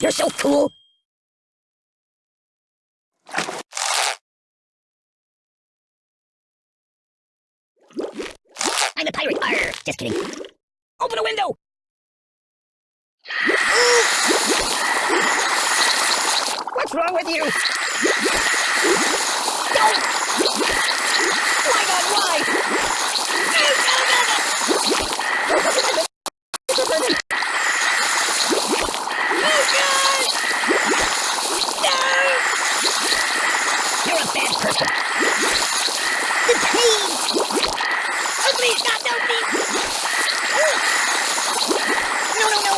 You're so cool. I'm a pirate. Arr, just kidding. Open a window. What's wrong with you? Don't! Why not? Why? Oh, God! No! You're a bad person. The pain! Oh, please, God, no, please! No, no, no!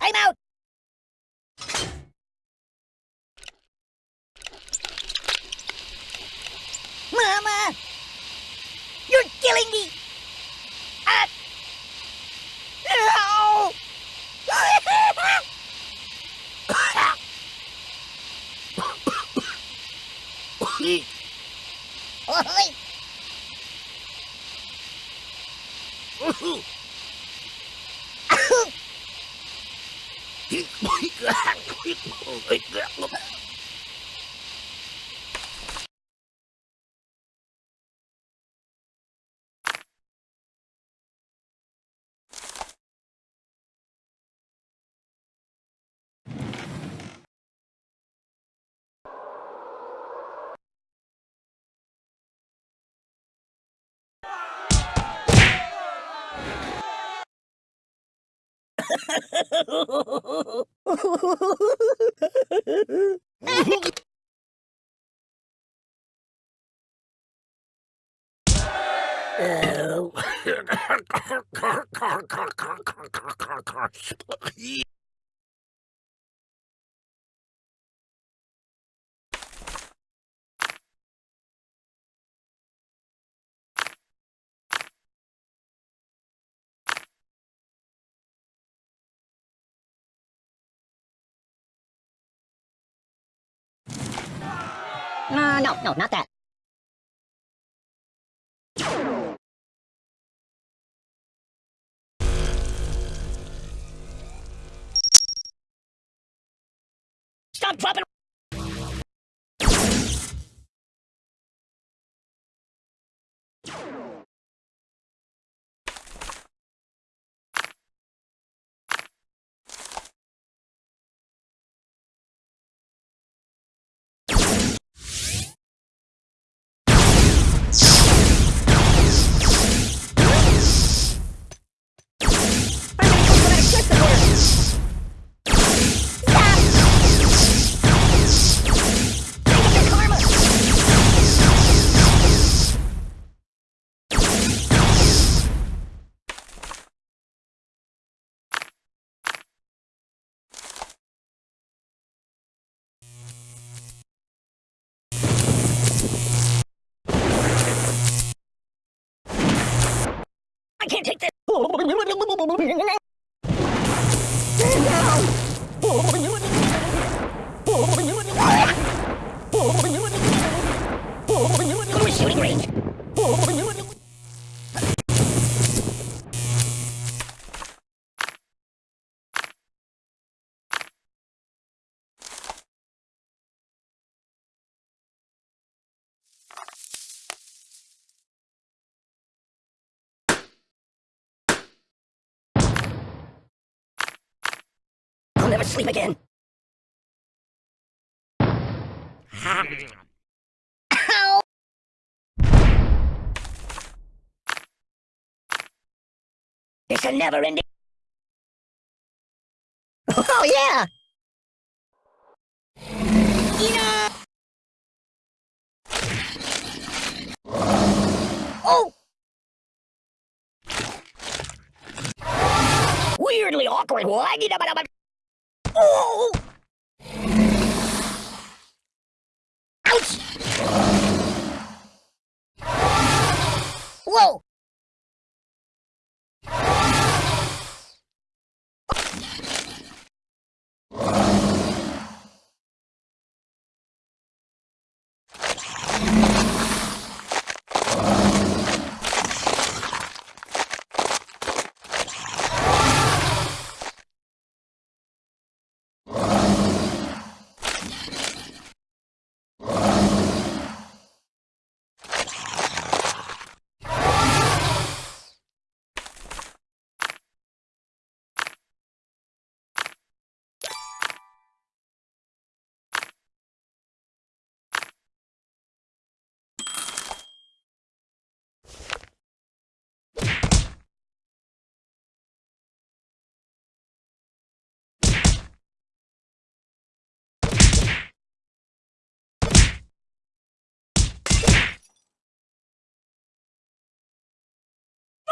I'm out! Mama! You're killing me! Hãy subscribe cho kênh Ghiền Mì Gõ Để không bỏ lỡ những video hấp dẫn Oh. Uh, no, no, not that. Stop dropping! Can't take this. I'll never sleep again. Ow! It's a never ending. Oh, yeah! Oh! Weirdly awkward. Oh! Ouch! Whoa!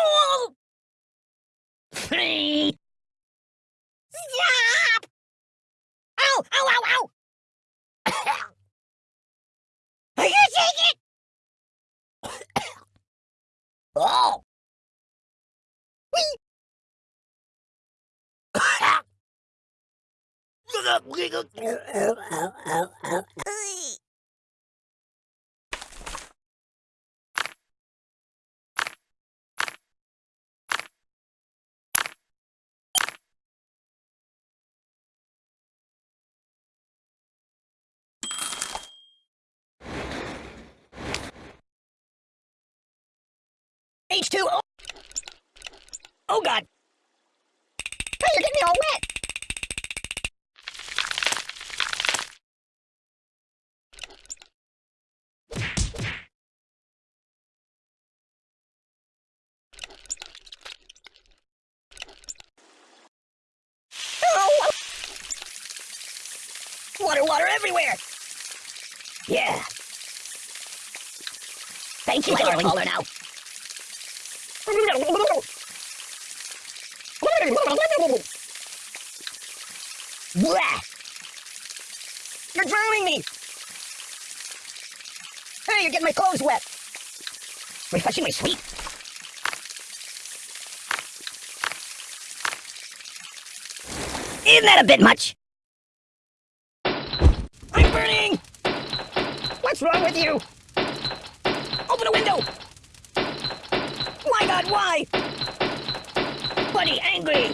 Oh! Stop! Ow! Ow! Ow! Ow! Are you take it? oh! Whee! H2O. Oh god. Hey, you're getting me all wet. Oh! Water, water everywhere. Yeah. Thank you, darling. Taller now. You're drowning me! Hey, you're getting my clothes wet! Refreshing my sweet! Isn't that a bit much? I'm burning! What's wrong with you? Open a window! My god, why? Buddy, angry!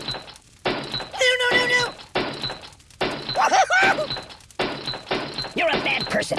No, no, no, no! You're a bad person.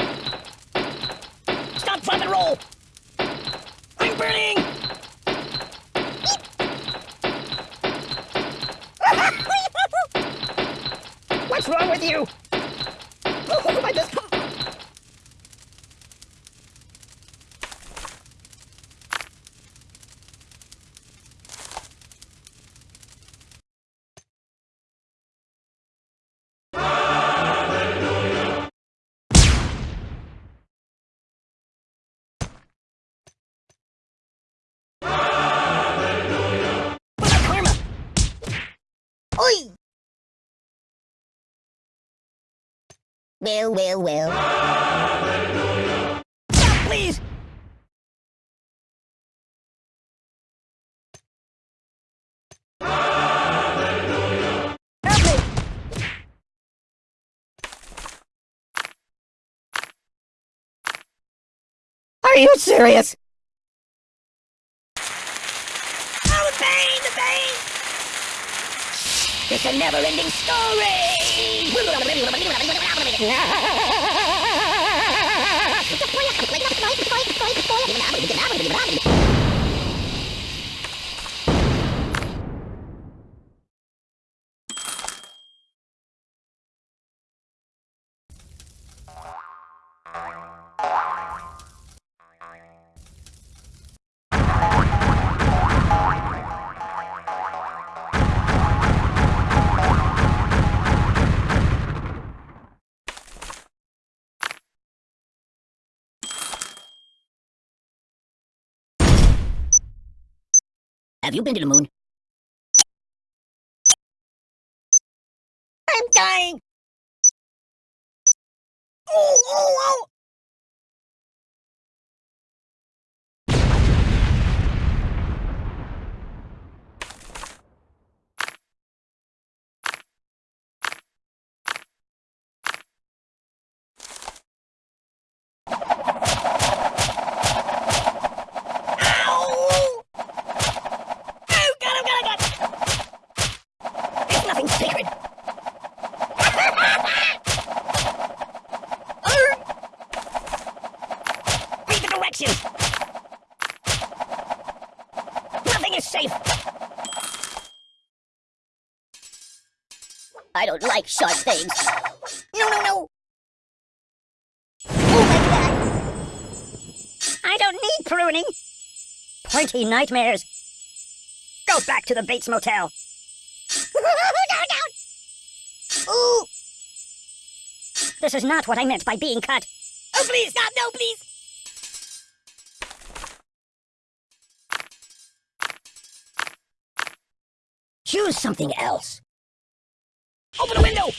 Stop, please! Are you serious? Oh, the pain, the pain! It's a never-ending story! Have you been to the moon? I'm dying! Oh, oh, oh! Nothing is safe! I don't like sharp things. No, no, no! Oh my god! I don't need pruning! Pointy nightmares! Go back to the Bates Motel! no, no! Ooh! This is not what I meant by being cut! Oh, please, stop! No, please! Choose something else. Open the window.